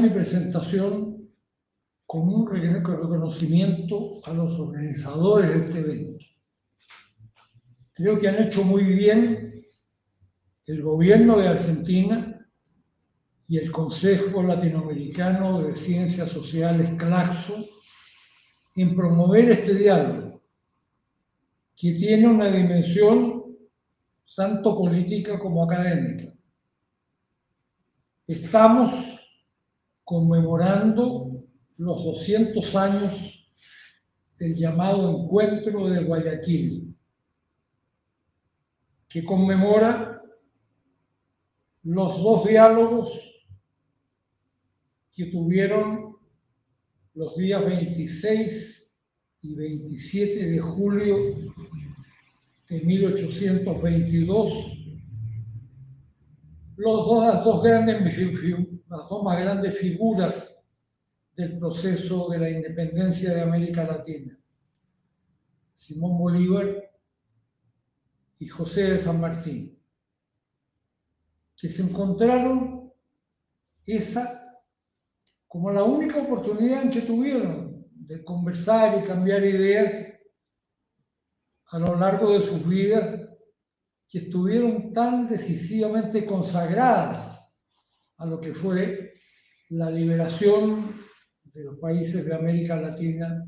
mi presentación con un reconocimiento a los organizadores de este evento. Creo que han hecho muy bien el gobierno de Argentina y el Consejo Latinoamericano de Ciencias Sociales, CLACSO, en promover este diálogo, que tiene una dimensión tanto política como académica. Estamos conmemorando los 200 años del llamado Encuentro de Guayaquil, que conmemora los dos diálogos que tuvieron los días 26 y 27 de julio de 1822, los dos, las, dos grandes, las dos más grandes figuras del proceso de la independencia de América Latina, Simón Bolívar y José de San Martín, que se encontraron esa como la única oportunidad que tuvieron de conversar y cambiar ideas a lo largo de sus vidas que estuvieron tan decisivamente consagradas a lo que fue la liberación de los países de América Latina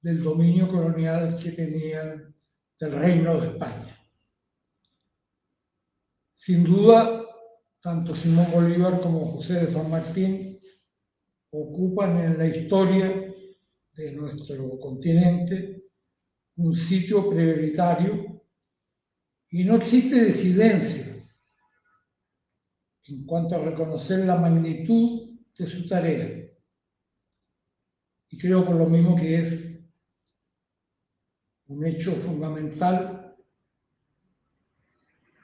del dominio colonial que tenían del Reino de España. Sin duda, tanto Simón Bolívar como José de San Martín ocupan en la historia de nuestro continente un sitio prioritario y no existe disidencia en cuanto a reconocer la magnitud de su tarea. Y creo por lo mismo que es un hecho fundamental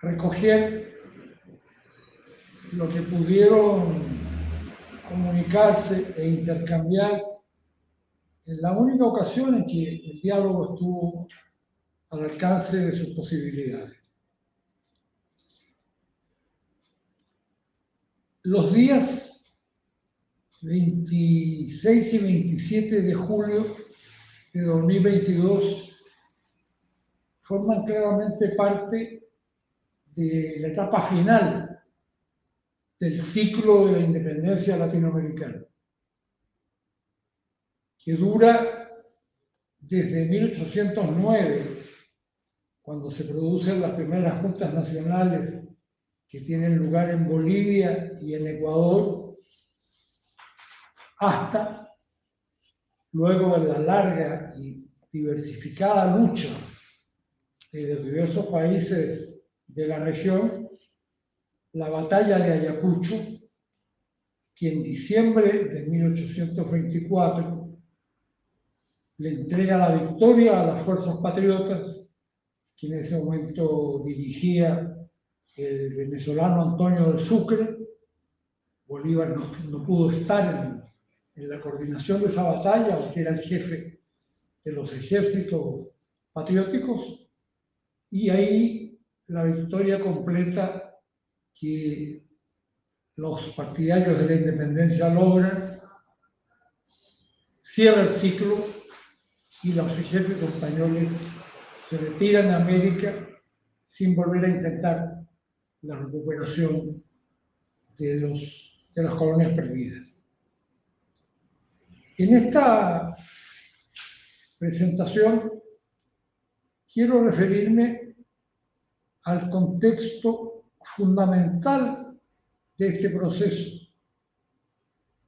recoger lo que pudieron comunicarse e intercambiar en la única ocasión en que el diálogo estuvo al alcance de sus posibilidades. Los días 26 y 27 de julio de 2022 forman claramente parte de la etapa final del ciclo de la independencia latinoamericana, que dura desde 1809, cuando se producen las primeras juntas nacionales que tienen lugar en Bolivia y en Ecuador, hasta luego de la larga y diversificada lucha de diversos países de la región la batalla de Ayacucho, que en diciembre de 1824 le entrega la victoria a las fuerzas patriotas, que en ese momento dirigía el venezolano Antonio de Sucre. Bolívar no, pudo estar en, en, la coordinación de esa batalla, porque era el jefe de los ejércitos patrióticos, y ahí la victoria completa que los partidarios de la independencia logran, cierra el ciclo y los ejércitos españoles se retiran a América sin volver a intentar la recuperación de, los, de las colonias perdidas. En esta presentación quiero referirme al contexto fundamental de este proceso,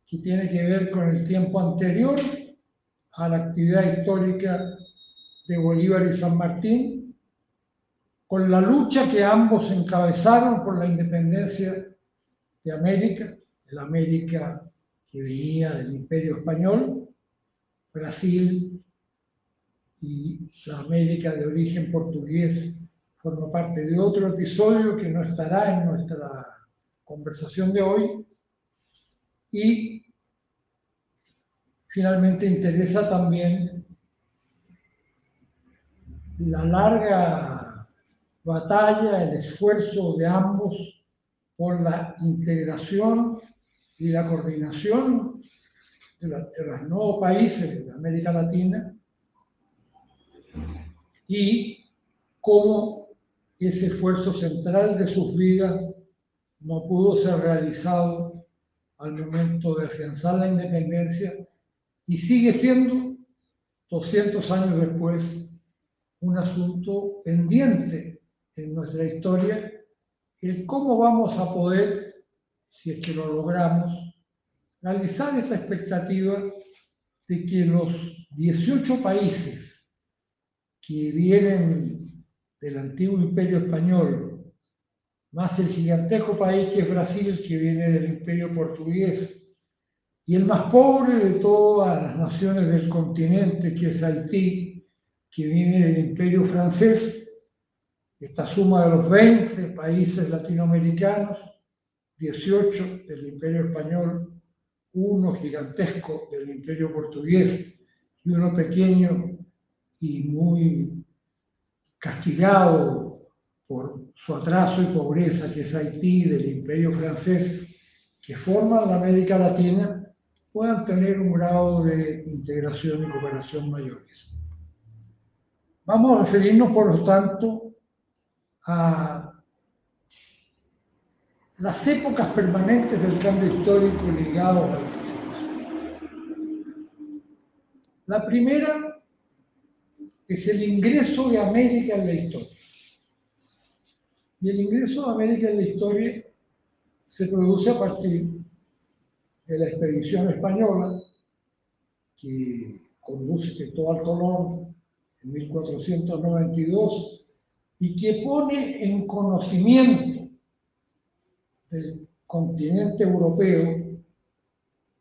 que tiene que ver con el tiempo anterior a la actividad histórica de Bolívar y San Martín, con la lucha que ambos encabezaron por la independencia de América, el América que venía del Imperio Español, Brasil y la América de origen portugués forma parte de otro episodio que no estará en nuestra conversación de hoy. Y finalmente interesa también la larga batalla, el esfuerzo de ambos por la integración y la coordinación de, los nuevos países de América Latina y cómo ese esfuerzo central de sus vidas no pudo ser realizado al momento de afianzar la independencia y sigue siendo, 200 años después, un asunto pendiente en nuestra historia, el cómo vamos a poder, si es que lo logramos, realizar esa expectativa de que los 18 países que vienen del antiguo imperio español, más el gigantesco país que es Brasil, que viene del imperio portugués, y el más pobre de todas las naciones del continente, que es Haití, que viene del imperio francés, esta suma de los 20 países latinoamericanos, 18 del imperio español, uno gigantesco del imperio portugués y uno pequeño y muy castigado por su atraso y pobreza, que es Haití, del imperio francés, que forman la América Latina, puedan tener un grado de integración y cooperación mayores. Vamos a referirnos, por lo tanto, a las épocas permanentes del cambio histórico ligados a la La primera es el ingreso de América en la historia. Y el ingreso de América en la historia se produce a partir de la expedición española que conduce Cristóbal Colón en 1492 y que pone en conocimiento del continente europeo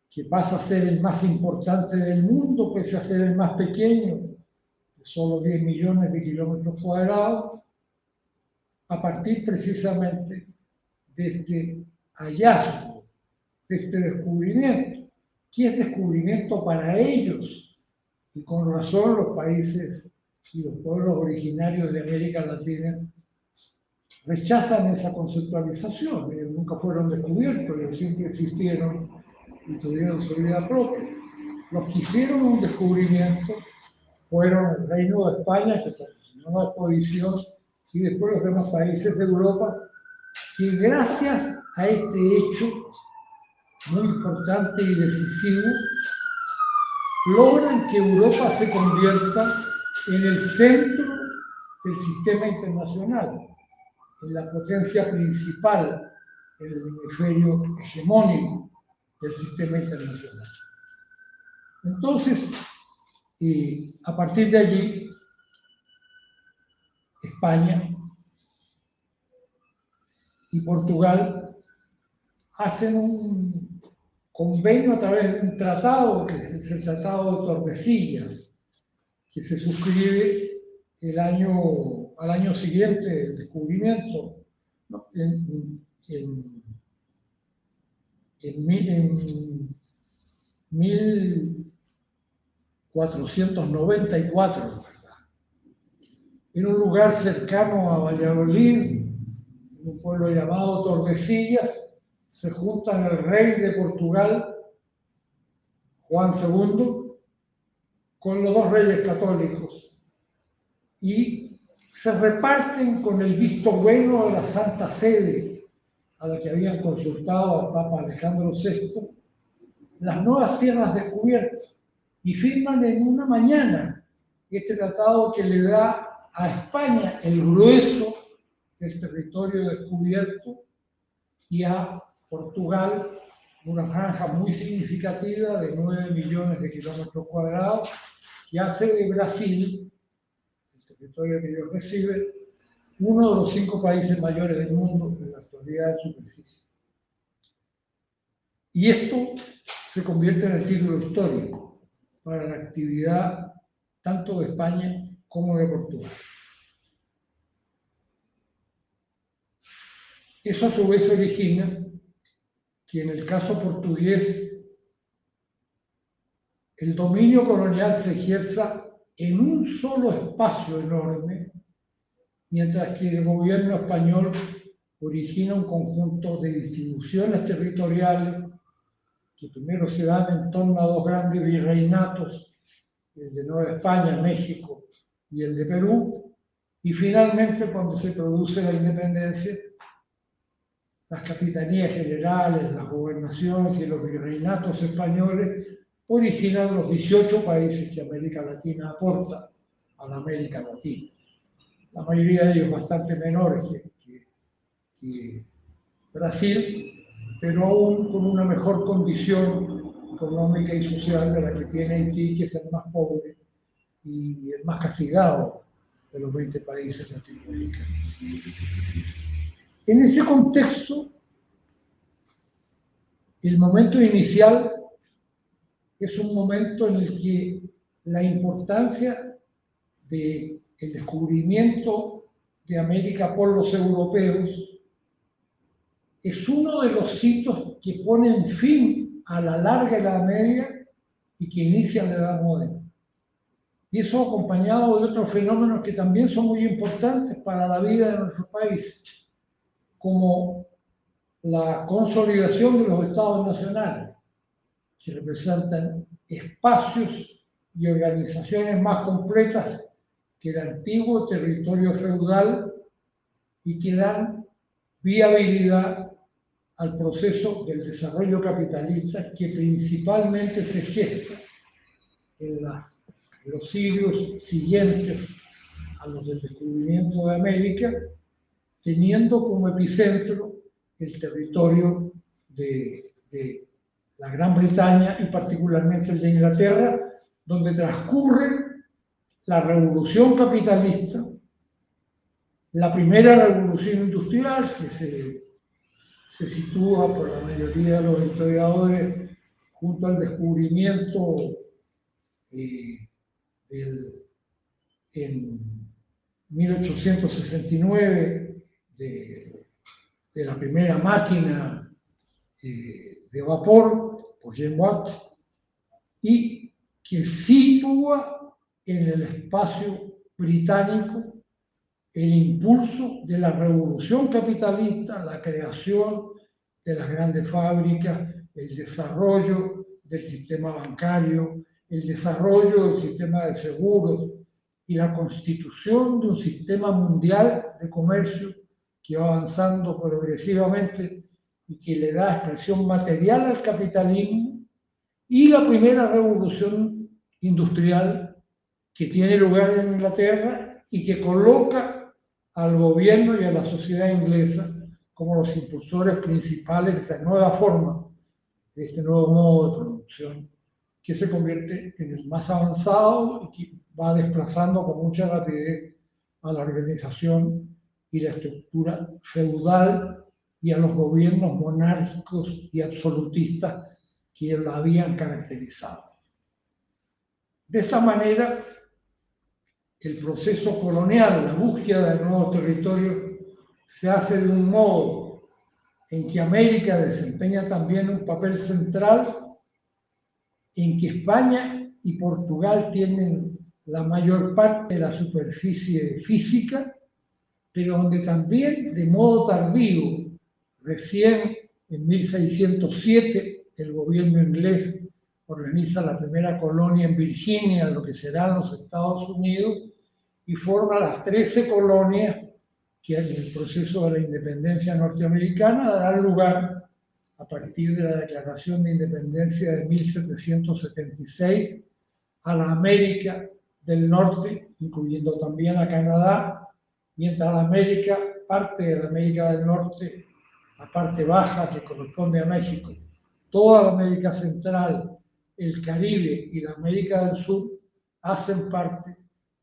que pasa a ser el más importante del mundo, pese a ser el más pequeño, de solo 10 millones de kilómetros cuadrados, a partir precisamente de este hallazgo, de este descubrimiento, que es descubrimiento para ellos, y con razón los países y los pueblos originarios de América Latina rechazan esa conceptualización, ellos nunca fueron descubiertos, ellos siempre existieron y tuvieron su vida propia. Los que hicieron un descubrimiento fueron el Reino de España, que patrocinó la exposición, y después los demás países de Europa, que gracias a este hecho muy importante y decisivo, logran que Europa se convierta en el centro del sistema internacional, en la potencia principal, en el hemisferio hegemónico del sistema internacional. Entonces, a partir de allí, España y Portugal hacen un convenio a través de un tratado, que es el Tratado de Tordesillas, que se suscribe el año, al año siguiente del descubrimiento, en, en, 1494, ¿verdad? En un lugar cercano a Valladolid, en un pueblo llamado Tordesillas, se juntan el rey de Portugal, Juan II, con los dos reyes católicos y se reparten con el visto bueno de la Santa Sede a la que habían consultado al Papa Alejandro VI, las nuevas tierras descubiertas y firman en una mañana este tratado que le da a España el grueso del territorio descubierto y a Portugal una franja muy significativa de 9 millones de kilómetros cuadrados que hace de Brasil, el territorio que ellos reciben, uno de los cinco países mayores del mundo en la actualidad de superficie. Y esto se convierte en el título histórico para la actividad tanto de España como de Portugal. Eso a su vez origina que en el caso portugués el dominio colonial se ejerza en un solo espacio enorme mientras que el gobierno español origina un conjunto de distribuciones territoriales que primero se dan en torno a dos grandes virreinatos, el de Nueva España, México y el de Perú, y finalmente cuando se produce la independencia, las capitanías generales, las gobernaciones y los virreinatos españoles originan los 18 países que América Latina aporta a la América Latina. La mayoría de ellos bastante menores que, Brasil, pero aún con una mejor condición económica y social de la que tiene Haití, que es el más pobre y el más castigado de los 20 países latinoamericanos. En ese contexto, el momento inicial es un momento en el que la importancia del descubrimiento de América por los europeos es uno de los sitios que ponen fin a la larga Edad Media y que inicia la Edad Moderna. Y eso acompañado de otros fenómenos que también son muy importantes para la vida de nuestro país, como la consolidación de los estados nacionales, que representan espacios y organizaciones más completas que el antiguo territorio feudal y que dan viabilidad al proceso del desarrollo capitalista que principalmente se gesta en, los siglos siguientes a los del descubrimiento de América, teniendo como epicentro el territorio de, la Gran Bretaña y particularmente el de Inglaterra, donde transcurre la revolución capitalista, la primera revolución industrial que se, se sitúa por la mayoría de los historiadores junto al descubrimiento eh, en 1869 de, de, la primera máquina eh, de vapor por Jean Watt y que sitúa en el espacio británico el impulso de la revolución capitalista, la creación de las grandes fábricas, el desarrollo del sistema bancario, el desarrollo del sistema de seguros y la constitución de un sistema mundial de comercio que va avanzando progresivamente y que le da expresión material al capitalismo y la primera revolución industrial que tiene lugar en Inglaterra y que coloca al gobierno y a la sociedad inglesa como los impulsores principales de esta nueva forma, de este nuevo modo de producción, que se convierte en el más avanzado y que va desplazando con mucha rapidez a la organización y la estructura feudal y a los gobiernos monárquicos y absolutistas que la habían caracterizado. De esta manera, el proceso colonial, la búsqueda de nuevos territorios, se hace de un modo en que América desempeña también un papel central, en que España y Portugal tienen la mayor parte de la superficie física, pero donde también de modo tardío, recién en 1607, el gobierno inglés organiza la primera colonia en Virginia, lo que serán los Estados Unidos, y forma las 13 colonias que en el proceso de la independencia norteamericana darán lugar a partir de la Declaración de Independencia de 1776 a la América del Norte, incluyendo también a Canadá, mientras la América, parte de la América del Norte, la parte baja que corresponde a México, toda la América Central, el Caribe y la América del Sur hacen parte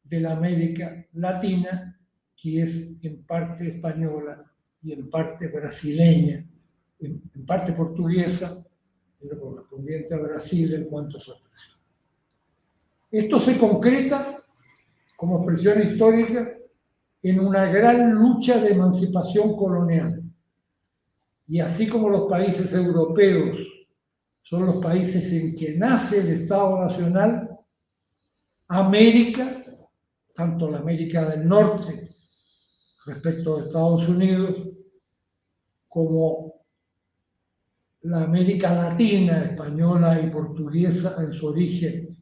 de la América Latina, que es en parte española y en parte brasileña, en, parte portuguesa, en lo correspondiente a Brasil en cuanto a su expresión. Esto se concreta como expresión histórica en una gran lucha de emancipación colonial. Y así como los países europeos son los países en que nace el Estado Nacional, América, tanto la América del Norte respecto a Estados Unidos, como la América Latina, española y portuguesa en su origen,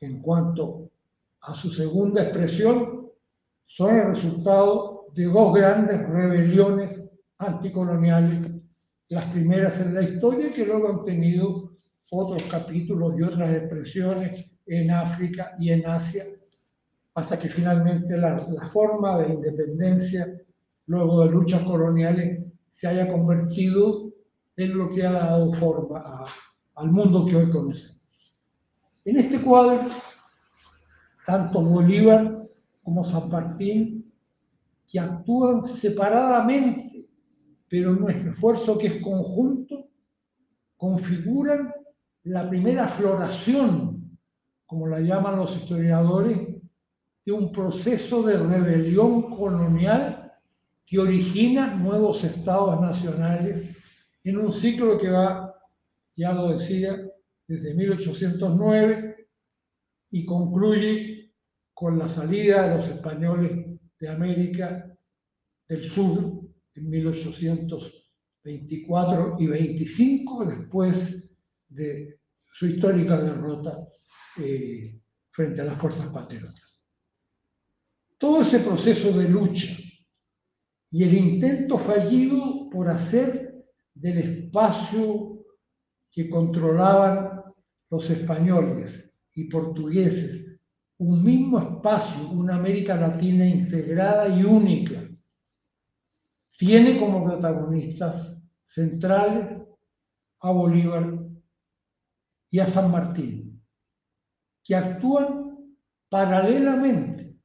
en cuanto a su segunda expresión, son el resultado de dos grandes rebeliones anticoloniales, las primeras en la historia que luego han tenido otros capítulos y otras expresiones en África y en Asia, hasta que finalmente la, forma de independencia, luego de luchas coloniales, se haya convertido en lo que ha dado forma al mundo que hoy conocemos. En este cuadro, tanto Bolívar como San Martín, que actúan separadamente, pero en un esfuerzo que es conjunto, configuran la primera floración, como la llaman los historiadores, de un proceso de rebelión colonial que origina nuevos estados nacionales en un ciclo que va, ya lo decía, desde 1809 y concluye con la salida de los españoles de América del Sur en 1824 y 25, después de su histórica derrota eh, frente a las fuerzas patriotas. Todo ese proceso de lucha y el intento fallido por hacer del espacio que controlaban los españoles y portugueses, un mismo espacio, una América Latina integrada y única, tiene como protagonistas centrales a Bolívar y a San Martín, que actúan paralelamente,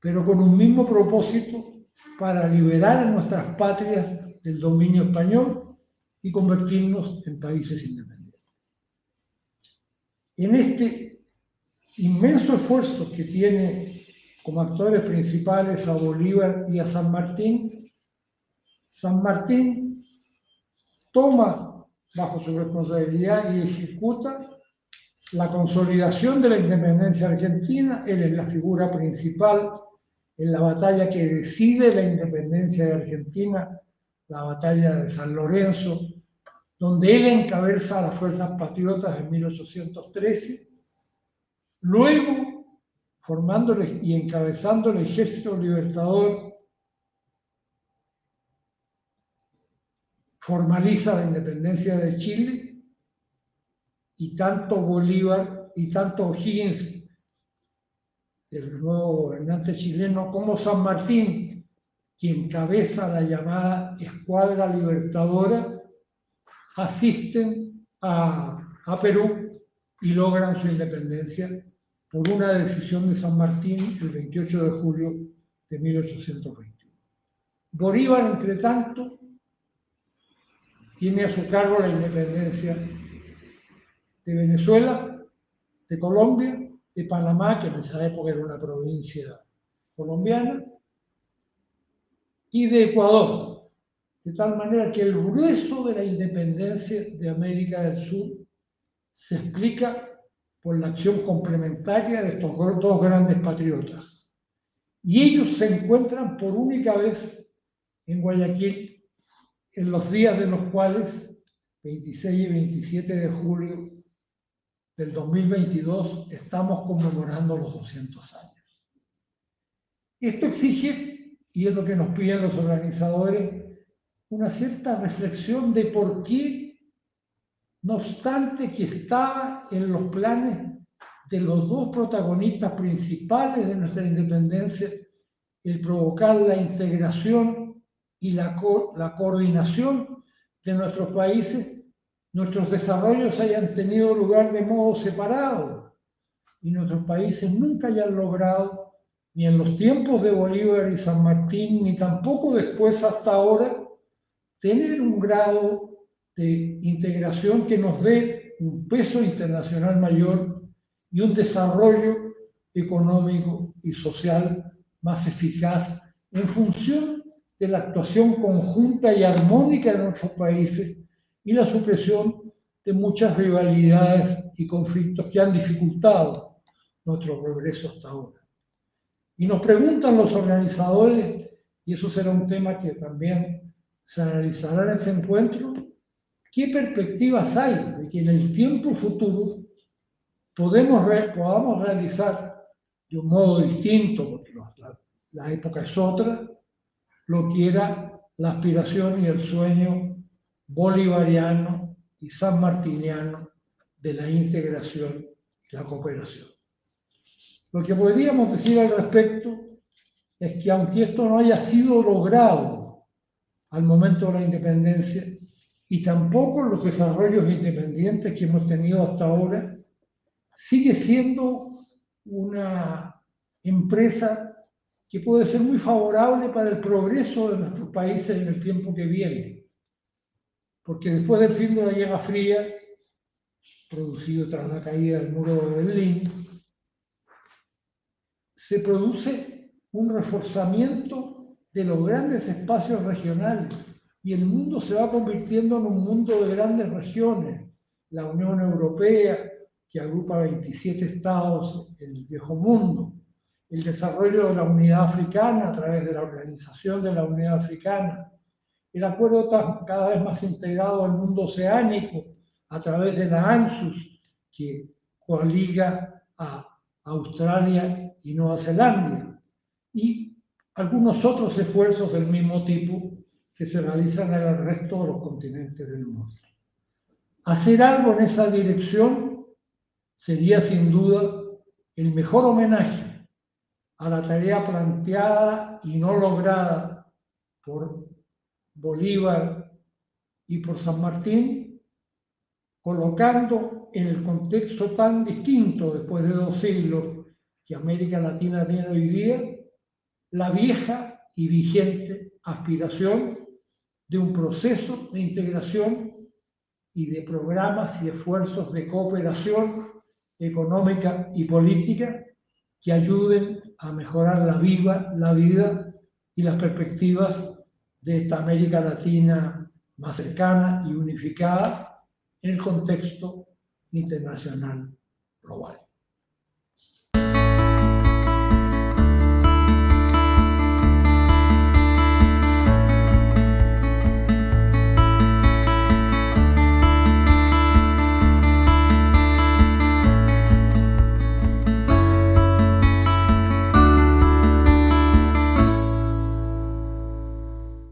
pero con un mismo propósito para liberar a nuestras patrias del dominio español y convertirnos en países independientes. En este inmenso esfuerzo que tiene como actores principales a Bolívar y a San Martín, San Martín toma bajo su responsabilidad y ejecuta la consolidación de la independencia argentina. Él es la figura principal en la batalla que decide la independencia de Argentina la batalla de San Lorenzo, donde él encabeza a las fuerzas patriotas en 1813, luego formando y encabezando el ejército libertador, formaliza la independencia de Chile y tanto Bolívar y tanto O'Higgins, el nuevo gobernante chileno, como San Martín, quien encabeza la llamada Escuadra Libertadora, asisten a, Perú y logran su independencia por una decisión de San Martín el 28 de julio de 1821. Bolívar, entre tanto, tiene a su cargo la independencia de Venezuela, de Colombia, de Panamá, que en esa época era una provincia colombiana, y de Ecuador, de tal manera que el grueso de la independencia de América del Sur se explica por la acción complementaria de estos dos grandes patriotas. Y ellos se encuentran por única vez en Guayaquil en los días de los cuales, 26 y 27 de julio del 2022, estamos conmemorando los 200 años. Esto exige y es lo que nos piden los organizadores, una cierta reflexión de por qué, no obstante que estaba en los planes de los dos protagonistas principales de nuestra independencia, el provocar la integración y la, coordinación de nuestros países, nuestros desarrollos hayan tenido lugar de modo separado y nuestros países nunca hayan logrado ni en los tiempos de Bolívar y San Martín, ni tampoco después hasta ahora, tener un grado de integración que nos dé un peso internacional mayor y un desarrollo económico y social más eficaz en función de la actuación conjunta y armónica de nuestros países y la supresión de muchas rivalidades y conflictos que han dificultado nuestro progreso hasta ahora. Y nos preguntan los organizadores, y eso será un tema que también se analizará en este encuentro, qué perspectivas hay de que en el tiempo futuro podemos podamos realizar de un modo distinto, porque la, la época es otra, lo que era la aspiración y el sueño bolivariano y sanmartiniano de la integración y la cooperación. Lo que podríamos decir al respecto es que aunque esto no haya sido logrado al momento de la independencia, y tampoco los desarrollos independientes que hemos tenido hasta ahora, sigue siendo una empresa que puede ser muy favorable para el progreso de nuestros países en el tiempo que viene. Porque después del fin de la Guerra Fría, producido tras la caída del muro de Berlín, se produce un reforzamiento de los grandes espacios regionales y el mundo se va convirtiendo en un mundo de grandes regiones. La Unión Europea, que agrupa 27 estados el viejo mundo, el desarrollo de la unidad africana a través de la Organización de la Unidad Africana, el acuerdo cada vez más integrado al mundo oceánico a través de la ANSUS, que coaliga a Australia y Nueva Zelanda, y algunos otros esfuerzos del mismo tipo que se realizan en el resto de los continentes del mundo. Hacer algo en esa dirección sería sin duda el mejor homenaje a la tarea planteada y no lograda por Bolívar y por San Martín, colocando en el contexto tan distinto después de dos siglos que América Latina tiene hoy día, la vieja y vigente aspiración de un proceso de integración y de programas y esfuerzos de cooperación económica y política que ayuden a mejorar la, viva, la vida y las perspectivas de esta América Latina más cercana y unificada en el contexto internacional global.